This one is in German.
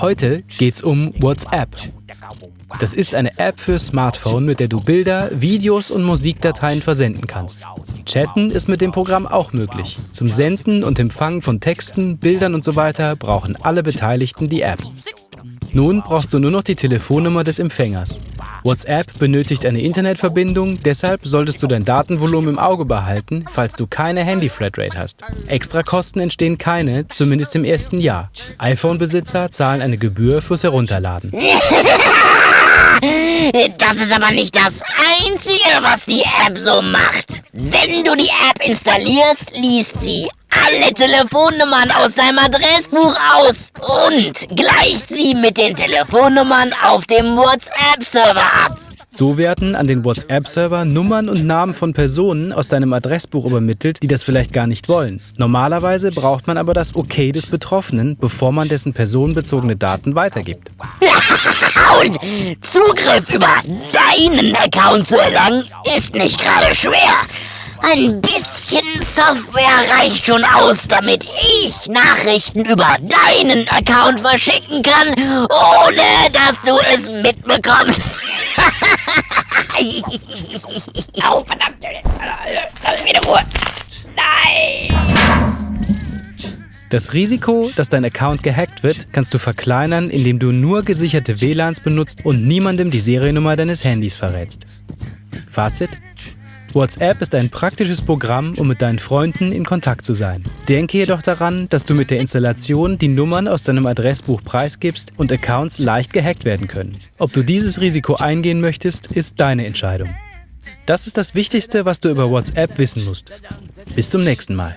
Heute geht's um WhatsApp. Das ist eine App für Smartphone, mit der du Bilder, Videos und Musikdateien versenden kannst. Chatten ist mit dem Programm auch möglich. Zum Senden und Empfangen von Texten, Bildern und so weiter brauchen alle Beteiligten die App. Nun brauchst du nur noch die Telefonnummer des Empfängers. WhatsApp benötigt eine Internetverbindung, deshalb solltest du dein Datenvolumen im Auge behalten, falls du keine Handy-Flatrate hast. Extrakosten entstehen keine, zumindest im ersten Jahr. iPhone-Besitzer zahlen eine Gebühr fürs Herunterladen. Das ist aber nicht das Einzige, was die App so macht. Wenn du die App installierst, liest sie alle Telefonnummern aus deinem Adressbuch aus und gleicht sie mit den Telefonnummern auf dem WhatsApp-Server ab. So werden an den WhatsApp-Server Nummern und Namen von Personen aus deinem Adressbuch übermittelt, die das vielleicht gar nicht wollen. Normalerweise braucht man aber das Okay des Betroffenen, bevor man dessen personenbezogene Daten weitergibt. und Zugriff über deinen Account zu erlangen, ist nicht gerade schwer. Ein bisschen Software reicht schon aus, damit ich Nachrichten über deinen Account verschicken kann, ohne dass du es mitbekommst. Au, verdammt. Lass mich in Ruhe. Nein. Das Risiko, dass dein Account gehackt wird, kannst du verkleinern, indem du nur gesicherte WLANs benutzt und niemandem die Seriennummer deines Handys verrätst. Fazit? WhatsApp ist ein praktisches Programm, um mit deinen Freunden in Kontakt zu sein. Denke jedoch daran, dass du mit der Installation die Nummern aus deinem Adressbuch preisgibst und Accounts leicht gehackt werden können. Ob du dieses Risiko eingehen möchtest, ist deine Entscheidung. Das ist das Wichtigste, was du über WhatsApp wissen musst. Bis zum nächsten Mal.